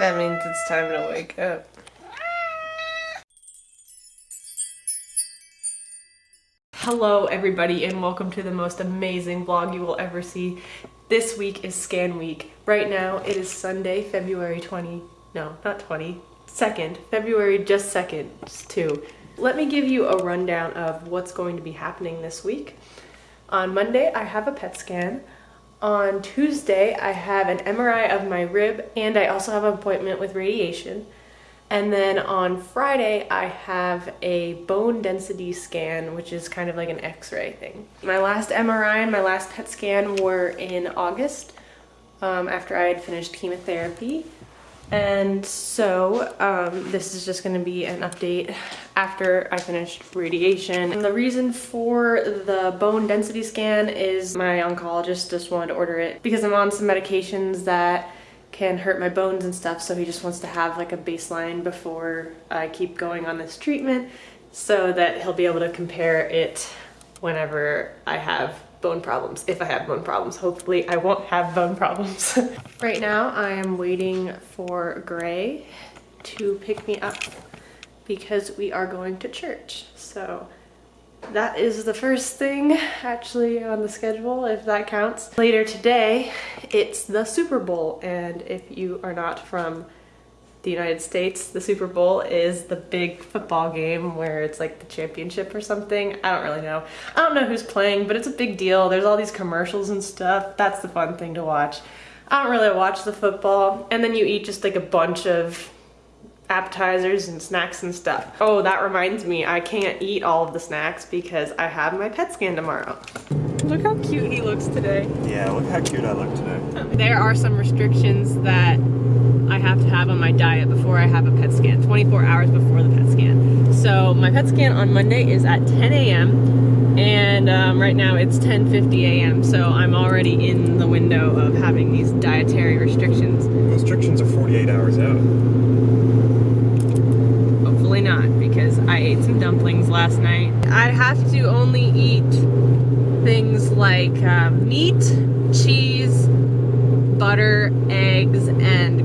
That means it's time to wake up. Hello everybody and welcome to the most amazing vlog you will ever see. This week is scan week. Right now it is Sunday, February 20, no, not 20, 2nd, February just 2nd, just 2. Let me give you a rundown of what's going to be happening this week. On Monday I have a PET scan. On Tuesday I have an MRI of my rib and I also have an appointment with radiation. And then on Friday, I have a bone density scan, which is kind of like an x-ray thing. My last MRI and my last PET scan were in August um, after I had finished chemotherapy. And so um, this is just gonna be an update after I finished radiation. And the reason for the bone density scan is my oncologist just wanted to order it because I'm on some medications that can hurt my bones and stuff so he just wants to have like a baseline before I keep going on this treatment so that he'll be able to compare it whenever I have bone problems if I have bone problems. Hopefully I won't have bone problems. Right now I am waiting for Gray to pick me up because we are going to church. So that is the first thing actually on the schedule if that counts. Later today it's the Super Bowl. And if you are not from the United States the Super Bowl is the big football game where it's like the championship or something. I don't really know. I don't know who's playing but it's a big deal. There's all these commercials and stuff. That's the fun thing to watch. I don't really watch the football and then you eat just like a bunch of appetizers and snacks and stuff. Oh, that reminds me, I can't eat all of the snacks because I have my PET scan tomorrow. Look how cute he looks today. Yeah, look how cute I look today. There are some restrictions that I have to have on my diet before I have a PET scan, 24 hours before the PET scan. So my PET scan on Monday is at 10 a.m. and um, right now it's 10.50 a.m. So I'm already in the window of having these dietary restrictions. Restrictions are 48 hours out. Hopefully not, because I ate some dumplings last night. I have to only eat things like uh, meat, cheese, butter, eggs, and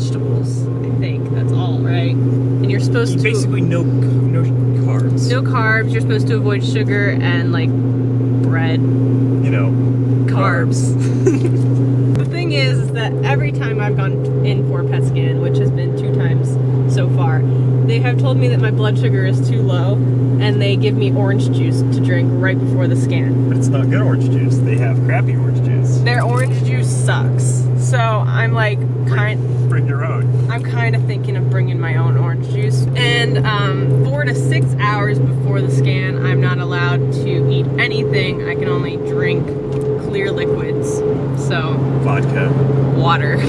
vegetables. I think that's all, right? And you're supposed to Basically, no no carbs. no carbs. You're supposed to avoid sugar and like bread, You know, carbs. the thing is, is that every time I've gone in for a PET scan, which has been two times so far, they have told me that my blood sugar is too low and they give me orange juice to drink right before the scan. But it's not good orange juice. They have crappy orange juice. Their orange juice sucks. So I'm like kind Bring your own. I'm kind of thinking of bringing my own orange juice. And um, four to six hours before the scan, I'm not allowed to eat anything. I can only drink clear liquids. So Vodka. water.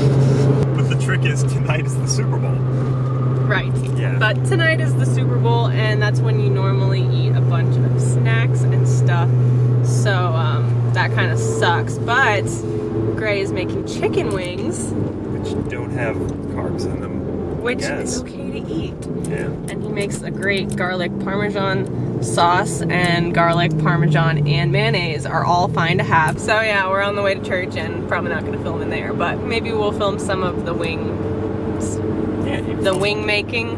But the trick is tonight is the Super Bowl. Right. Yeah. But tonight is the Super Bowl, and that's when you normally eat a bunch of snacks and stuff. So um, that kind of sucks. But Gray is making chicken wings, Which don't have carbs in them. which is okay to eat. Yeah. And he makes a great garlic parmesan sauce, and garlic parmesan and mayonnaise are all fine to have. So yeah, we're on the way to church, and probably not going to film in there, but maybe we'll film some of the wing, Yeah. the wing making.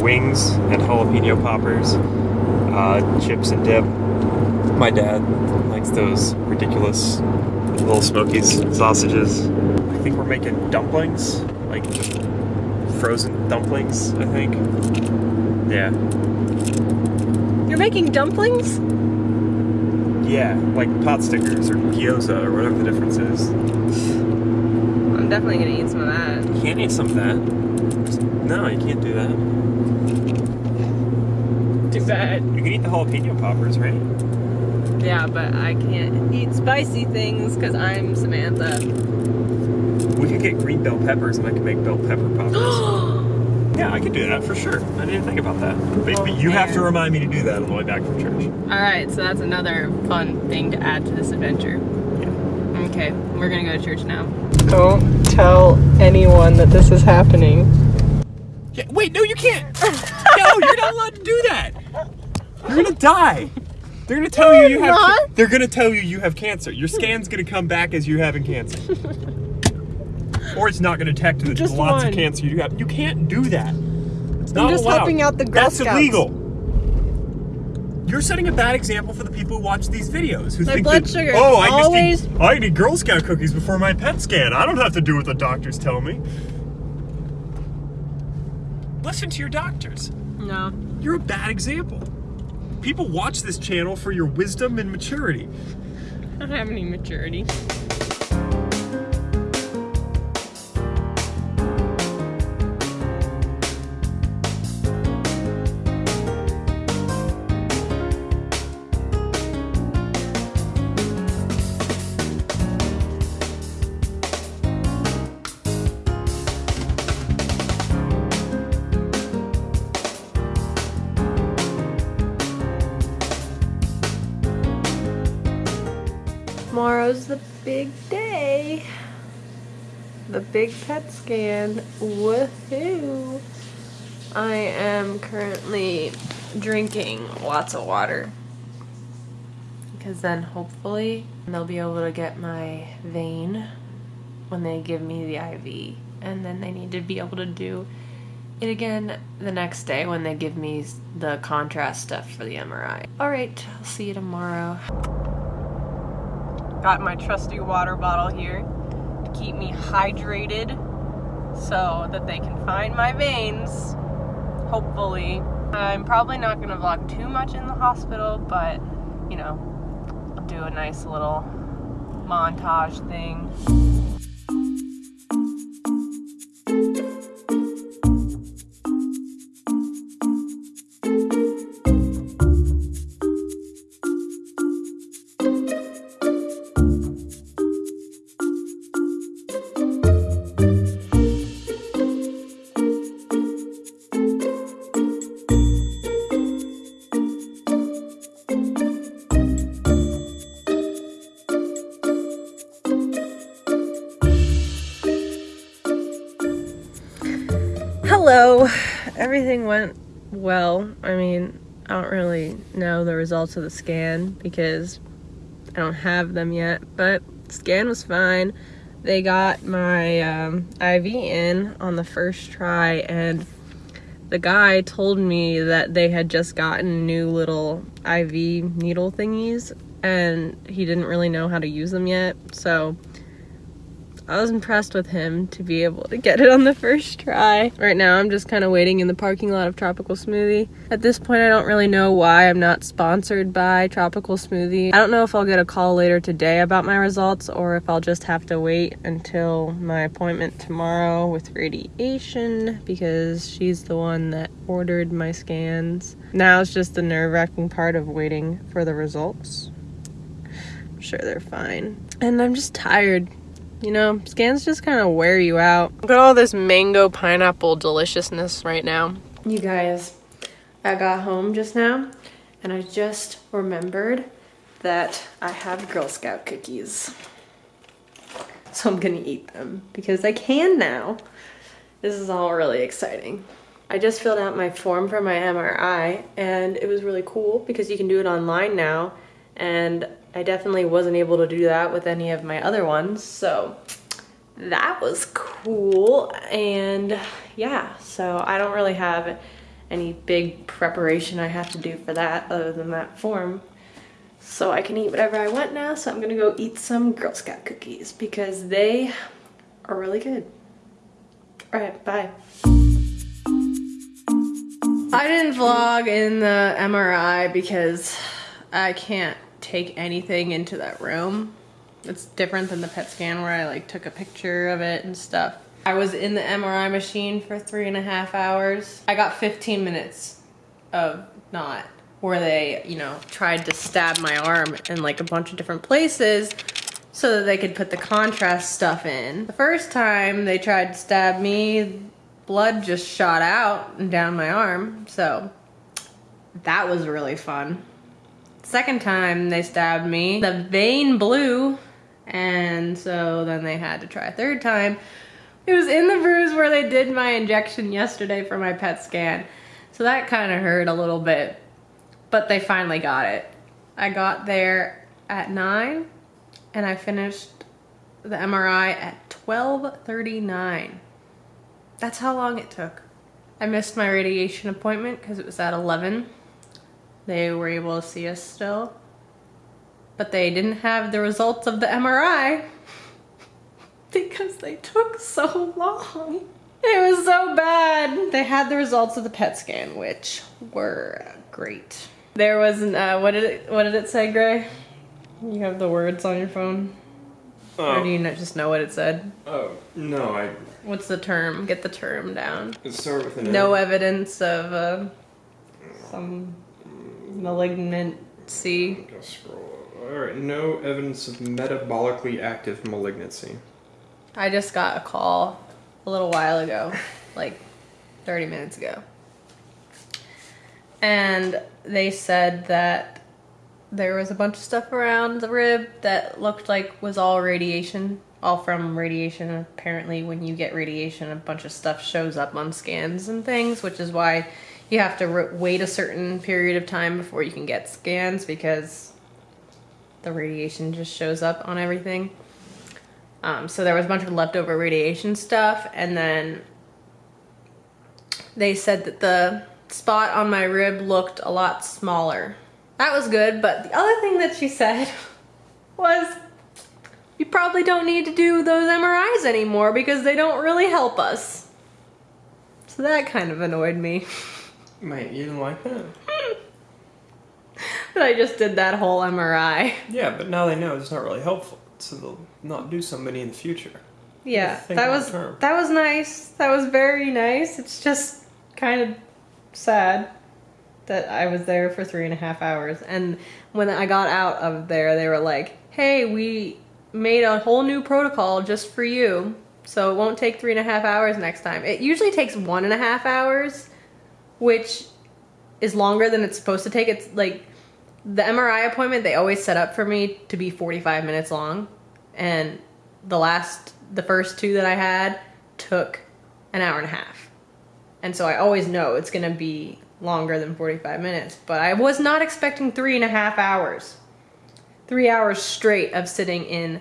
Wings and jalapeno poppers, uh, chips and dip. My dad likes those ridiculous little smokies sausages. I think we're making dumplings, like frozen dumplings. I think. Yeah. You're making dumplings? Yeah, like pot stickers or gyoza or whatever the difference is. I'm definitely gonna eat some of that. You can't eat some of that. No, you can't do that. Too bad. You can eat the jalapeno poppers, right? Yeah, but I can't eat spicy things because I'm Samantha. We could get green bell peppers and I could make bell pepper poppers. yeah, I could do that for sure. I didn't think about that. But, Oh, but you have to remind me to do that on the way back from church. Alright, so that's another fun thing to add to this adventure. Yeah. Okay, we're gonna go to church now. Don't tell anyone that this is happening. Yeah, wait, no, you can't. no, you're not allowed to do that. You're gonna die. They're gonna tell you you have. not. They're gonna tell you you have cancer. Your scan's gonna come back as you having cancer. or it's not going to detect the Just lots one. of cancer you have. You can't do that. It's not just allowed. helping out the Girl That's Scouts. illegal. You're setting a bad example for the people who watch these videos. Who My think blood that, sugar Oh, I always- just eat, I eat Girl Scout cookies before my PET scan. I don't have to do what the doctors tell me. Listen to your doctors. No. You're a bad example. People watch this channel for your wisdom and maturity. I don't have any maturity. Big day. The big PET scan. Woohoo! I am currently drinking lots of water. Because then hopefully they'll be able to get my vein when they give me the IV. And then they need to be able to do it again the next day when they give me the contrast stuff for the MRI. Alright, I'll see you tomorrow. Got my trusty water bottle here to keep me hydrated so that they can find my veins. Hopefully. I'm probably not going to vlog too much in the hospital, but you know, I'll do a nice little montage thing. Everything went well. I mean, I don't really know the results of the scan because I don't have them yet, but scan was fine. They got my um, IV in on the first try, and the guy told me that they had just gotten new little IV needle thingies, and he didn't really know how to use them yet. So I was impressed with him to be able to get it on the first try. Right now, I'm just kind of waiting in the parking lot of Tropical Smoothie. At this point, I don't really know why I'm not sponsored by Tropical Smoothie. I don't know if I'll get a call later today about my results or if I'll just have to wait until my appointment tomorrow with radiation because she's the one that ordered my scans. Now it's just the nerve wracking part of waiting for the results. I'm sure they're fine. And I'm just tired. You know, scans just kind of wear you out. Look at all this mango pineapple deliciousness right now. You guys, I got home just now and I just remembered that I have Girl Scout cookies. So I'm gonna eat them because I can now. This is all really exciting. I just filled out my form for my MRI and it was really cool because you can do it online now and I definitely wasn't able to do that with any of my other ones so that was cool. And yeah so I don't really have any big preparation I have to do for that other than that form. So I can eat whatever I want now so I'm gonna go eat some Girl Scout cookies because they are really good. All right bye. I didn't vlog in the MRI because I can't take anything into that room. It's different than the PET scan where I like took a picture of it and stuff. I was in the MRI machine for three and a half hours. I got 15 minutes of not where they, you know, tried to stab my arm in like a bunch of different places so that they could put the contrast stuff in. The first time they tried to stab me, blood just shot out and down my arm. So that was really fun. Second time they stabbed me, the vein blew, and so then they had to try a third time. It was in the bruise where they did my injection yesterday for my PET scan. So that kind of hurt a little bit, but they finally got it. I got there at 9 and I finished the MRI at 12:39. That's how long it took. I missed my radiation appointment because it was at 11. They were able to see us still, but they didn't have the results of the MRI because they took so long. It was so bad. They had the results of the PET scan, which were great. There was an, uh, what did it, what did it say, Gray? You have the words on your phone? Or do you not just know what it said? oh no, I What's the term? Get the term down. start with an No evidence of uh, some malignancy. Go scroll. All right, no evidence of metabolically active malignancy. I just got a call a little while ago, like 30 minutes ago. And they said that there was a bunch of stuff around the rib that looked like was all radiation, all from radiation. Apparently, when you get radiation, a bunch of stuff shows up on scans and things, which is why you have to wait a certain period of time before you can get scans because the radiation just shows up on everything. Um, so there was a bunch of leftover radiation stuff, and then they said that the spot on my rib looked a lot smaller. That was good, but the other thing that she said was you probably don't need to do those MRIs anymore because they don't really help us. So that kind of annoyed me. Mate, you didn't like that? but I just did that whole MRI. Yeah, but now they know it's not really helpful, so they'll not do so many in the future. Yeah, that was term. that was nice. That was very nice. It's just kind of sad that I was there for three and a half hours. And when I got out of there, they were like, "Hey, we made a whole new protocol just for you, so it won't take three and a half hours next time. It usually takes one and a half hours, which is longer than it's supposed to take. It's like the MRI appointment they always set up for me to be 45 minutes long and the last the first two that I had took an hour and a half. And so I always know it's gonna be longer than 45 minutes. But I was not expecting three and a half hours. Three hours straight of sitting in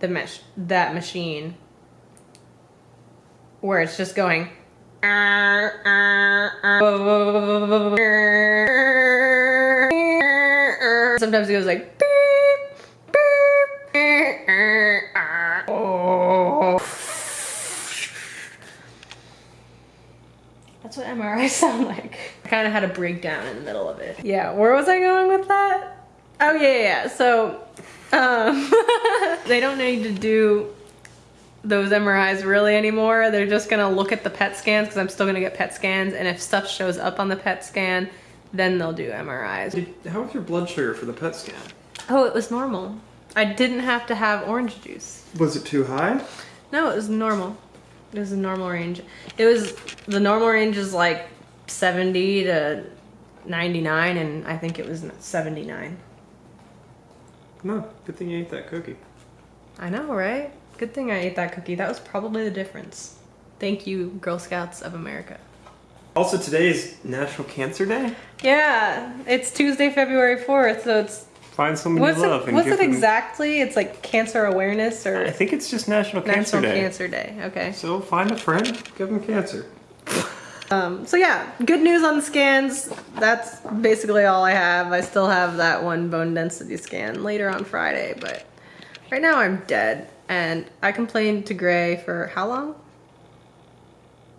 the mesh that machine where it's just going Sometimes it goes like beep, beep. That's what MRI sound like. I kind of had a breakdown in the middle of it. Yeah, where was I going with that? Oh yeah, yeah. yeah. So, um, they don't need to do those MRIs really anymore. They're just gonna look at the PET scans because I'm still gonna get PET scans, and if stuff shows up on the PET scan, then they'll do MRIs. Did, how was your blood sugar for the PET scan? Oh, it was normal. I didn't have to have orange juice. Was it too high? No, it was normal. It was a normal range. It was the normal range is like 70 to 99, and I think it was 79. No, good thing you ate that cookie. I know, right? Good thing I ate that cookie. That was probably the difference. Thank you, Girl Scouts of America. Also, today is National Cancer Day. Yeah, it's Tuesday, February 4th, so it's Find someone what's you love it, what's it them- exactly? It's like cancer awareness or I think it's just National Cancer National Day. Cancer Day. Okay. So find a friend, give them cancer. Um, so yeah, good news on the scans. That's basically all I have. I still have that one bone density scan later on Friday, but right now I'm dead. And I complained to Gray for how long?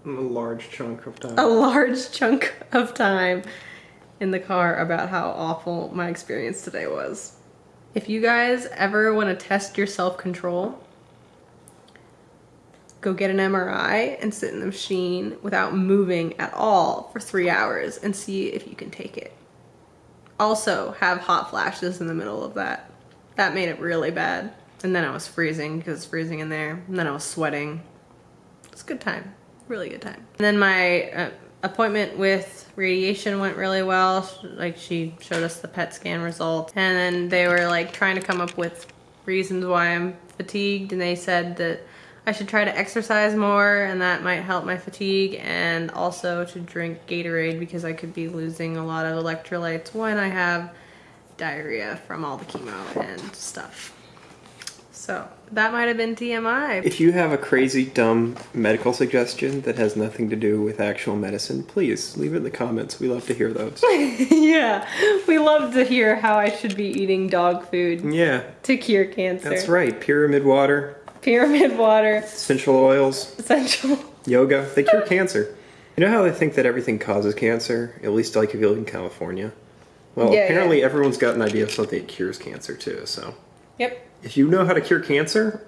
A large chunk of time. A large chunk of time in the car about how awful my experience today was. If you guys ever want to test your self control, go get an MRI and sit in the machine without moving at all for three hours and see if you can take it. Also, have hot flashes in the middle of that. That made it really bad. And then I was freezing because it's freezing in there. And then I was sweating. It's a good time. Really good time. And then my uh, appointment with radiation went really well. Like she showed us the PET scan results. And then they were like trying to come up with reasons why I'm fatigued. And they said that I should try to exercise more and that might help my fatigue. And also to drink Gatorade because I could be losing a lot of electrolytes when I have diarrhea from all the chemo and stuff. So that might have been TMI. If you have a crazy, dumb medical suggestion that has nothing to do with actual medicine, please leave it in the comments. We love to hear those. yeah, we love to hear how I should be eating dog food yeah, to cure cancer. that's right. Pyramid water, Pyramid water, essential oils, essential. yoga, they cure cancer. You know how they think that everything causes cancer? At least like if you live in California. Well, Yeah, apparently yeah. everyone's got an idea of something that cures cancer too, so. Yep. If you know how to cure cancer,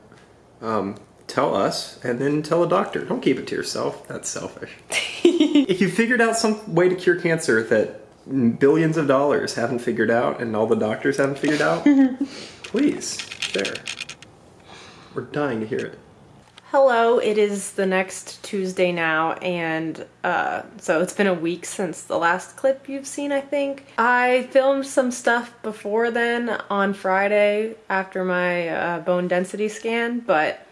um, tell us and then tell a doctor. Don't keep it to yourself. That's selfish. if you figured out some way to cure cancer that billions of dollars haven't figured out and all the doctors haven't figured out, please share. We're dying to hear it. Hello, it is the next Tuesday now, and uh, so it's been a week since the last clip you've seen, I think. I filmed some stuff before then on Friday after my uh, bone density scan, but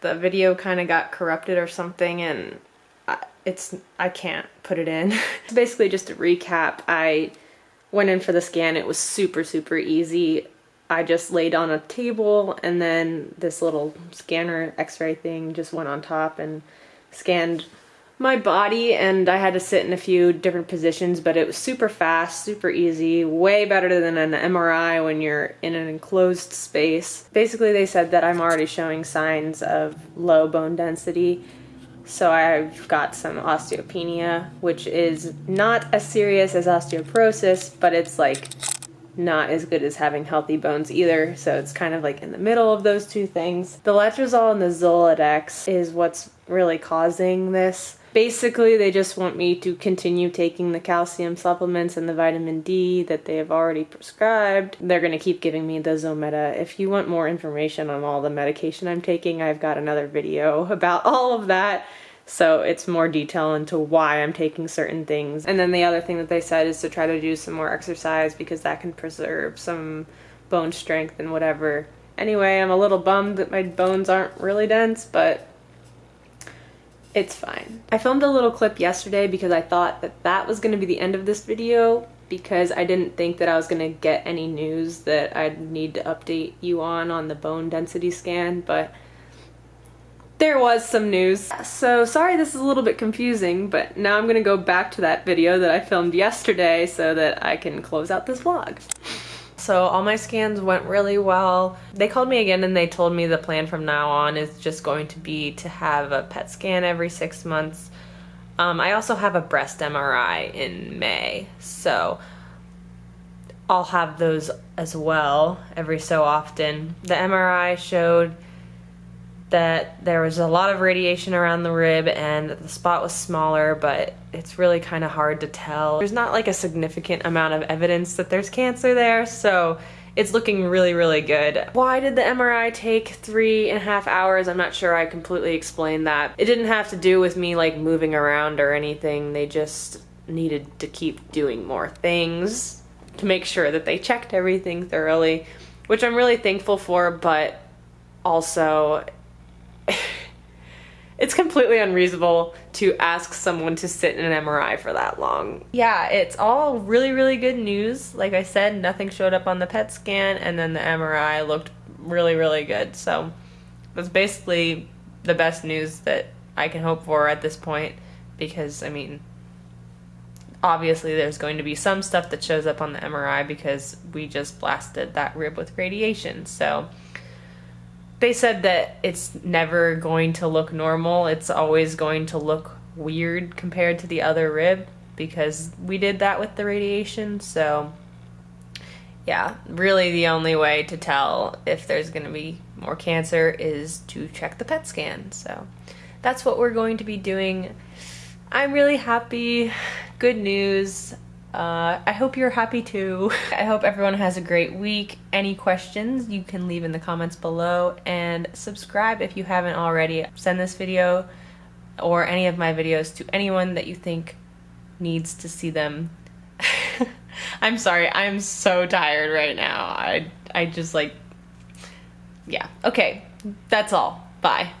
the video kind of got corrupted or something, and I, it's I can't put it in. It's basically, just a recap, I went in for the scan. It was super super easy. I just laid on a table and then this little scanner x-ray thing just went on top and scanned my body and I had to sit in a few different positions but it was super fast, super easy, way better than an MRI when you're in an enclosed space. Basically they said that I'm already showing signs of low bone density so I've got some osteopenia, which is not as serious as osteoporosis, but it's like not as good as having healthy bones either. So it's kind of like in the middle of those two things. The letrozole and the Zoladex is what's really causing this. Basically, they just want me to continue taking the calcium supplements and the vitamin D that they have already prescribed. They're going to keep giving me the Zometa. If you want more information on all the medication I'm taking, I've got another video about all of that. So it's more detail into why I'm taking certain things. And then the other thing that they said is to try to do some more exercise because that can preserve some bone strength and whatever. Anyway, I'm a little bummed that my bones aren't really dense, but it's fine. I filmed a little clip yesterday because I thought that that was going to be the end of this video because I didn't think that I was going to get any news that I'd need to update you on on the bone density scan, but there was some news. So sorry this is a little bit confusing, but now I'm gonna go back to that video that I filmed yesterday so that I can close out this vlog. So all my scans went really well. They called me again and they told me the plan from now on is just going to be to have a PET scan every six months. Um, I also have a breast MRI in May, so I'll have those as well every so often. The MRI showed that there was a lot of radiation around the rib and the spot was smaller, but it's really kind of hard to tell. There's not like a significant amount of evidence that there's cancer there, so it's looking really, really good. Why did the MRI take three and a half hours? I'm not sure I completely explained that. It didn't have to do with me like moving around or anything. They just needed to keep doing more things to make sure that they checked everything thoroughly, which I'm really thankful for, but also it's completely unreasonable to ask someone to sit in an MRI for that long. Yeah, it's all really, really good news. Like I said, nothing showed up on the PET scan, and then the MRI looked really, really good. So that's basically the best news that I can hope for at this point because, I mean, obviously there's going to be some stuff that shows up on the MRI because we just blasted that rib with radiation. So they said that it's never going to look normal. It's always going to look weird compared to the other rib because we did that with the radiation. So, yeah, really the only way to tell if there's going to be more cancer is to check the PET scan. So, that's what we're going to be doing. I'm really happy. Good news. Uh, I hope you're happy too. I hope everyone has a great week. Any questions you can leave in the comments below and subscribe if you haven't already. Send this video or any of my videos to anyone that you think needs to see them. I'm sorry, I'm so tired right now. I I just like yeah. Okay, that's all. Bye.